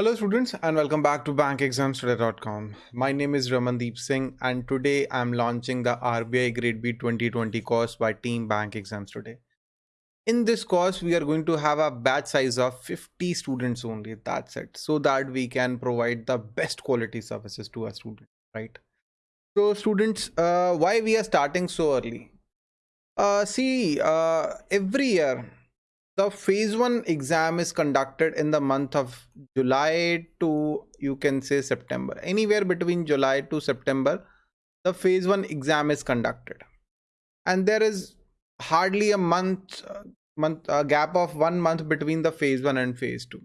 Hello students and welcome back to bankexamstoday.com. My name is Ramandeep Singh and today I'm launching the RBI Grade B 2020 course by Team Bank Exams Today. In this course, we are going to have a batch size of 50 students only, that's it, so that we can provide the best quality services to our students, right? So students, uh, why we are starting so early? Uh, see, uh, every year the phase one exam is conducted in the month of July to you can say September. Anywhere between July to September, the phase one exam is conducted. And there is hardly a month uh, month a gap of one month between the phase one and phase two.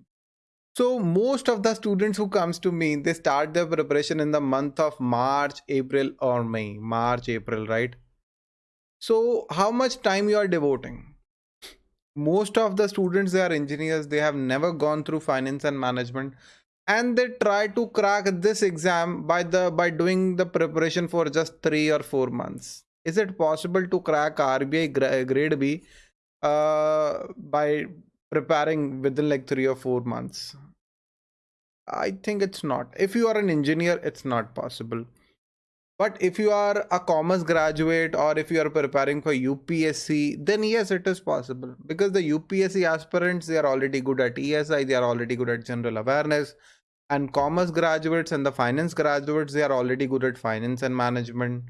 So most of the students who comes to me, they start their preparation in the month of March, April or May. March, April, right? So how much time you are devoting? Most of the students they are engineers. They have never gone through finance and management. And they try to crack this exam by the by doing the preparation for just three or four months. Is it possible to crack rbi grade b uh, by preparing within like three or four months? I think it's not. If you are an engineer it's not possible but if you are a commerce graduate or if you are preparing for UPSC, then yes, it is possible because the UPSC aspirants, they are already good at ESI, they are already good at general awareness and commerce graduates and the finance graduates, they are already good at finance and management.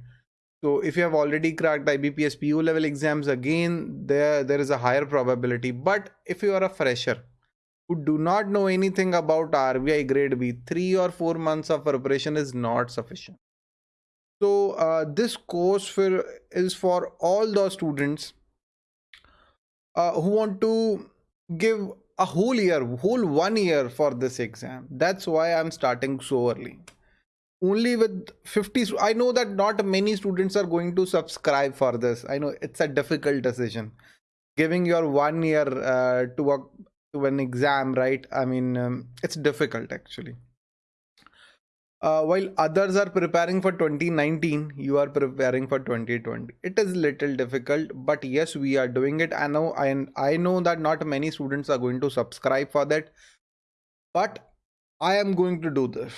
So if you have already cracked IBPS PO level exams again, there, there is a higher probability. But if you are a fresher who do not know anything about RBI grade B, three or four months of preparation is not sufficient so uh, this course for is for all the students uh, who want to give a whole year whole one year for this exam. That's why i'm starting so early. Only with 50 i know that not many students are going to subscribe for this. I know it's a difficult decision. Giving your one year uh, to a to an exam right? I mean um, it's difficult actually uh, while others are preparing for 2019 you are preparing for 2020 it is little difficult but yes we are doing it. I know and i know that not many students are going to subscribe for that but i am going to do this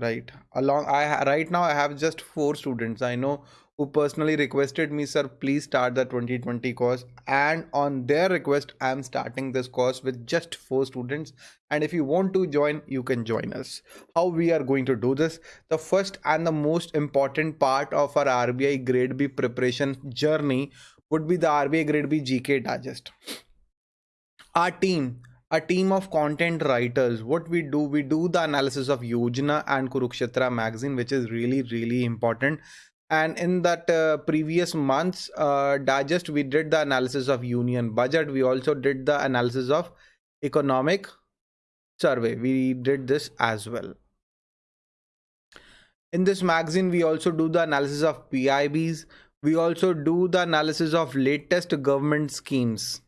right? Along i right now i have just four students. I know who personally requested me sir please start the 2020 course. And on their request i am starting this course with just four students. And if you want to join you can join us. How we are going to do this? The first and the most important part of our rbi grade b preparation journey would be the rbi grade b gk digest. Our team a team of content writers what we do we do the analysis of yojana and kurukshetra magazine which is really really important and in that uh, previous months uh, digest we did the analysis of union budget. We also did the analysis of economic survey. We did this as well. In this magazine we also do the analysis of pibs we also do the analysis of latest government schemes.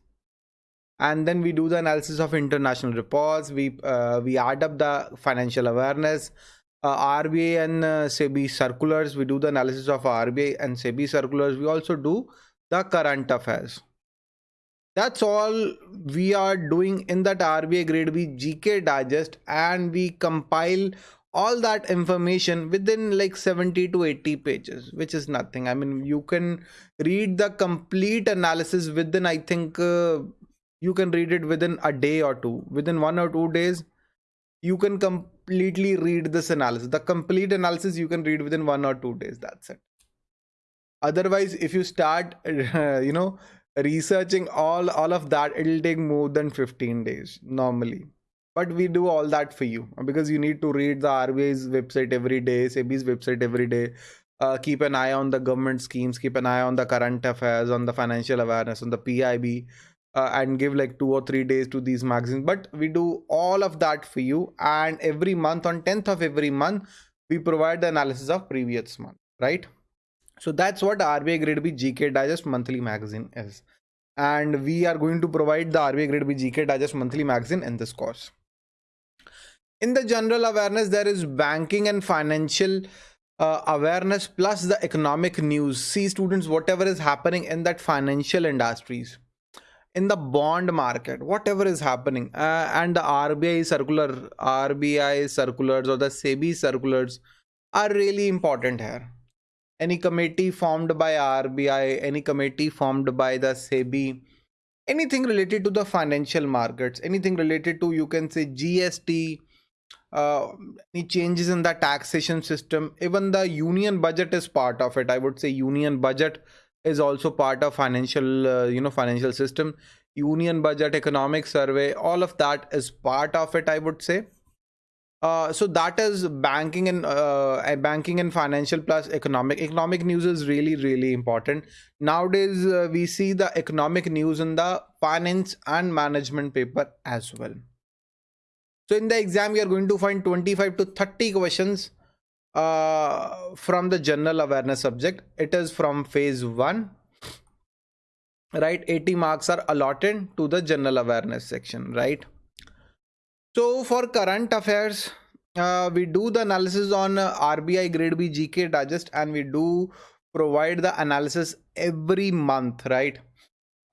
And then we do the analysis of international reports. We uh, we add up the financial awareness uh, RBI and uh, SEBI circulars. We do the analysis of RBI and SEBI circulars. We also do the current affairs. That's all we are doing in that RBI grade B GK digest and we compile all that information within like 70 to 80 pages which is nothing i mean you can read the complete analysis within i think uh, you can read it within a day or two within one or two days you can completely read this analysis. The complete analysis you can read within one or two days that's it. Otherwise if you start uh, you know researching all all of that it'll take more than 15 days normally. But we do all that for you because you need to read the RBI's website every day, SEBI's website every day. Uh, keep an eye on the government schemes, keep an eye on the current affairs, on the financial awareness, on the PIB, uh, and give like two or three days to these magazines. But we do all of that for you and every month on 10th of every month we provide the analysis of previous month right? So that's what RBI Grade B GK Digest monthly magazine is. And we are going to provide the RBI Grade B GK Digest monthly magazine in this course. In the general awareness there is banking and financial uh, awareness plus the economic news. See students whatever is happening in that financial industries in the bond market whatever is happening uh, and the rbi circular rbi circulars or the sebi circulars are really important here. Any committee formed by rbi any committee formed by the sebi anything related to the financial markets anything related to you can say gst uh, any changes in the taxation system even the union budget is part of it. I would say union budget is also part of financial uh, you know financial system. Union budget economic survey all of that is part of it i would say. Uh, so that is banking and uh, banking and financial plus economic. Economic news is really really important. Nowadays uh, we see the economic news in the finance and management paper as well. So in the exam we are going to find 25 to 30 questions uh, from the general awareness subject it is from phase 1 right 80 marks are allotted to the general awareness section right? So for current affairs uh, we do the analysis on uh, rbi grade b gk digest and we do provide the analysis every month right?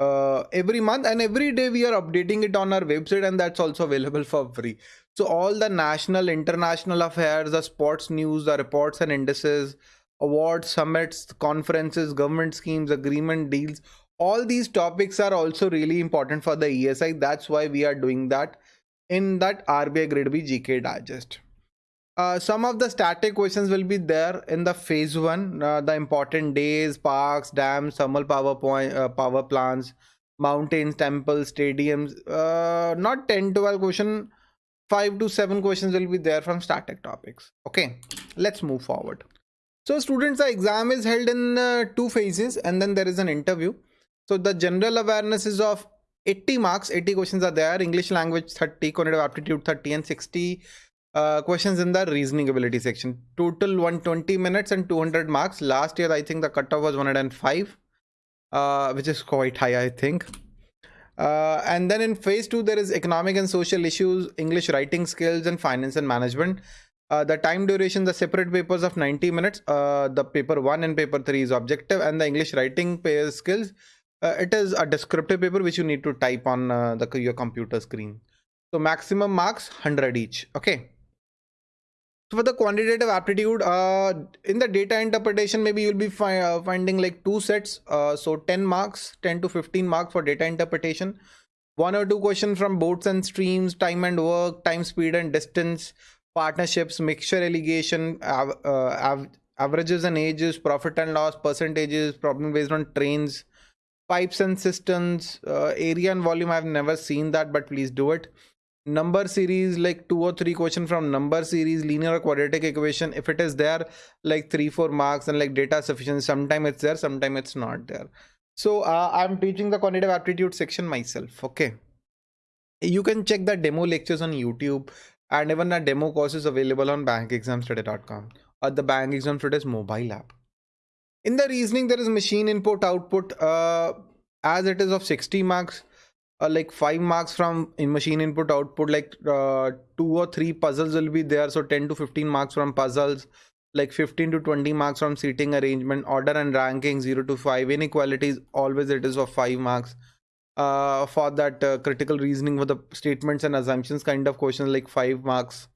Uh, every month and every day we are updating it on our website and that's also available for free so all the national, international affairs, the sports news, the reports and indices, awards, summits, conferences, government schemes, agreement deals, all these topics are also really important for the ESI. That's why we are doing that in that RBI Grade B GK Digest. Uh, some of the static questions will be there in the phase one, uh, the important days, parks, dams, thermal power point, uh, power plants, mountains, temples, stadiums. Uh, not 10, 12 question five to seven questions will be there from static topics. Okay let's move forward. So students the exam is held in uh, two phases and then there is an interview. So the general awareness is of 80 marks 80 questions are there english language 30 cognitive aptitude 30 and 60 uh, questions in the reasoning ability section. Total 120 minutes and 200 marks. Last year i think the cutoff was 105 uh, which is quite high i think uh, and then in phase two, there is economic and social issues, English writing skills, and finance and management. Uh, the time duration, the separate papers of 90 minutes. Uh, the paper one and paper three is objective, and the English writing skills. Uh, it is a descriptive paper which you need to type on uh, the your computer screen. So maximum marks 100 each. Okay. So for the quantitative aptitude, uh, in the data interpretation, maybe you'll be fi uh, finding like two sets. Uh, so 10 marks, 10 to 15 marks for data interpretation. One or two questions from boats and streams, time and work, time, speed and distance, partnerships, mixture alligation, av uh, av averages and ages, profit and loss, percentages, problem based on trains, pipes and cisterns, uh, area and volume. I've never seen that, but please do it number series like two or three question from number series linear or quadratic equation if it is there like three four marks and like data sufficient sometime it's there sometime it's not there. So uh, i'm teaching the quantitative aptitude section myself okay? You can check the demo lectures on youtube and even a demo course is available on bankexamstoday.com or the bank exam mobile app. In the reasoning there is machine input output uh, as it is of 60 marks uh, like five marks from in machine input output like uh, two or three puzzles will be there. So 10 to 15 marks from puzzles like 15 to 20 marks from seating arrangement order and ranking 0 to 5 inequalities always it is of 5 marks. Uh, for that uh, critical reasoning for the statements and assumptions kind of questions like 5 marks.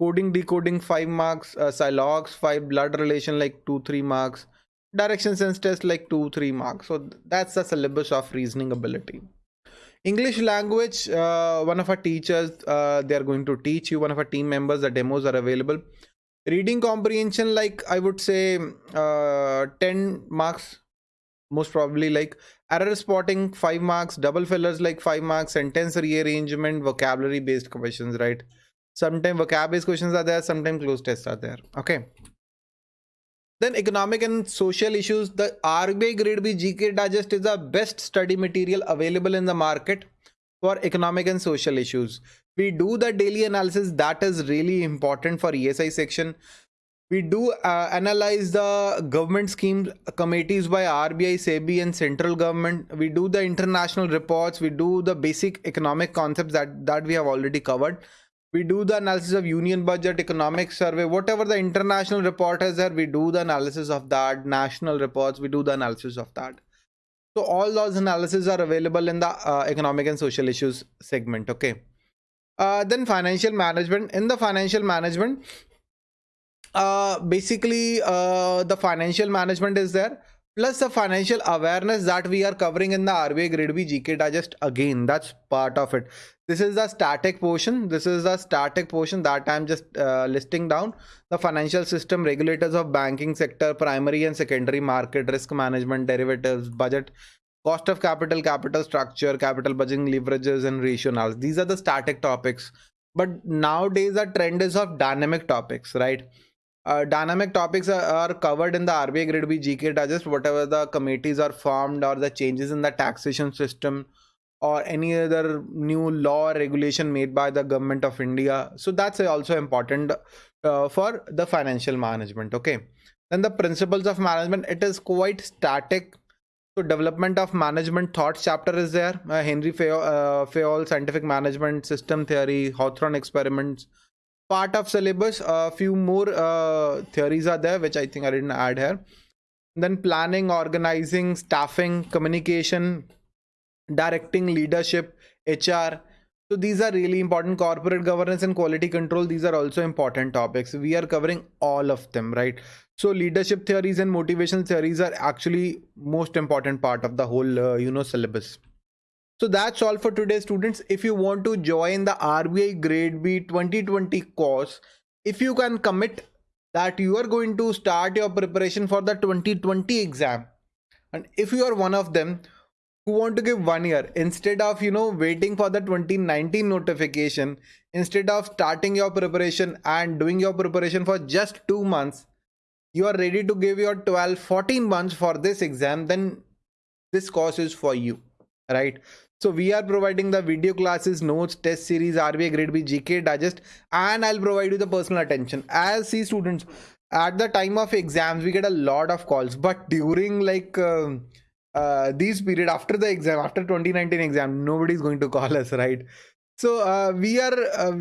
Coding decoding 5 marks. Uh, silogs 5 blood relation like 2 3 marks. Direction sense test like 2 3 marks. So that's the syllabus of reasoning ability English language, uh, one of our teachers, uh, they are going to teach you, one of our team members, the demos are available. Reading comprehension, like I would say uh, 10 marks, most probably like error spotting, 5 marks, double fillers like 5 marks, sentence rearrangement, vocabulary based questions, right? Sometimes vocab based questions are there, sometimes cloze tests are there. Okay. Then economic and social issues. The RBI Grade B GK Digest is the best study material available in the market for economic and social issues. We do the daily analysis that is really important for ESI section. We do uh, analyze the government schemes committees by RBI, SEBI and central government. We do the international reports. We do the basic economic concepts that, that we have already covered we do the analysis of union budget economic survey whatever the international report is there we do the analysis of that national reports we do the analysis of that. So all those analyses are available in the uh, economic and social issues segment okay? Uh, then financial management. In the financial management uh, basically uh, the financial management is there plus the financial awareness that we are covering in the RBI Grade B GK Digest again that's part of it. This is the static portion. This is the static portion that I'm just uh, listing down. The financial system regulators of banking sector primary and secondary market risk management derivatives budget cost of capital capital structure capital budgeting leverages and ratio analysis these are the static topics. But nowadays the trend is of dynamic topics right uh, dynamic topics are, are, covered in the RBI Grade B GK Digest, whatever the committees are formed or the changes in the taxation system or any other new law or regulation made by the government of India. So that's also important uh, for the financial management. Okay. Then the principles of management, it is quite static. So development of management thoughts chapter is there. Uh, Henry Fayol, uh, Fayol scientific management system theory, Hawthorne experiments, part of syllabus a few more uh, theories are there which i think i didn't add here. Then planning organizing staffing communication directing leadership hr so these are really important. Corporate governance and quality control these are also important topics. We are covering all of them right? So leadership theories and motivation theories are actually most important part of the whole uh, you know syllabus so that's all for today students. If you want to join the RBI grade B 2020 course, if you can commit that you are going to start your preparation for the 2020 exam and if you are one of them who want to give one year instead of you know waiting for the 2019 notification instead of starting your preparation and doing your preparation for just two months you are ready to give your 12 14 months for this exam then this course is for you right so we are providing the video classes, notes, test series, RBI grade B, GK digest, and I'll provide you the personal attention. As C students, at the time of exams, we get a lot of calls, but during like uh, uh, these period after the exam, after 2019 exam, nobody is going to call us, right? So uh, we are uh,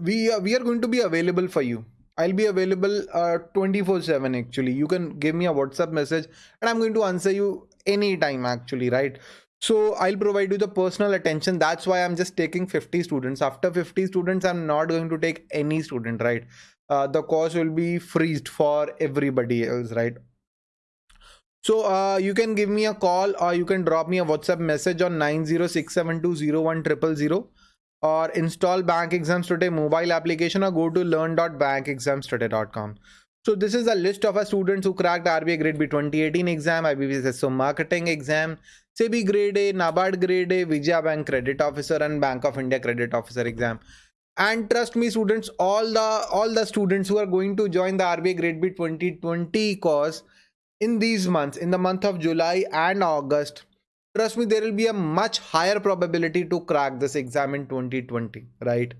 we uh, we are going to be available for you. I'll be available uh, 24 7 actually. You can give me a WhatsApp message and I'm going to answer you anytime actually, right? So i'll provide you the personal attention. That's why i'm just taking 50 students. After 50 students i'm not going to take any student right? Uh, the course will be freezed for everybody else right? So uh, you can give me a call or you can drop me a whatsapp message on 906720100 or install bank exams today mobile application or go to learn.bankexamstoday.com so this is a list of our students who cracked RBI grade B 2018 exam, IBPS SO marketing exam, SEBI grade A, NABARD grade A, Vijaya Bank credit officer and Bank of India credit officer exam. And trust me students, all the all the students who are going to join the RBI grade B 2020 course in these months, in the month of July and August, trust me, there will be a much higher probability to crack this exam in 2020, right?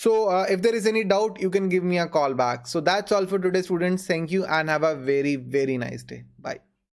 So uh, if there is any doubt, you can give me a call back. So that's all for today students. Thank you and have a very, very nice day. Bye.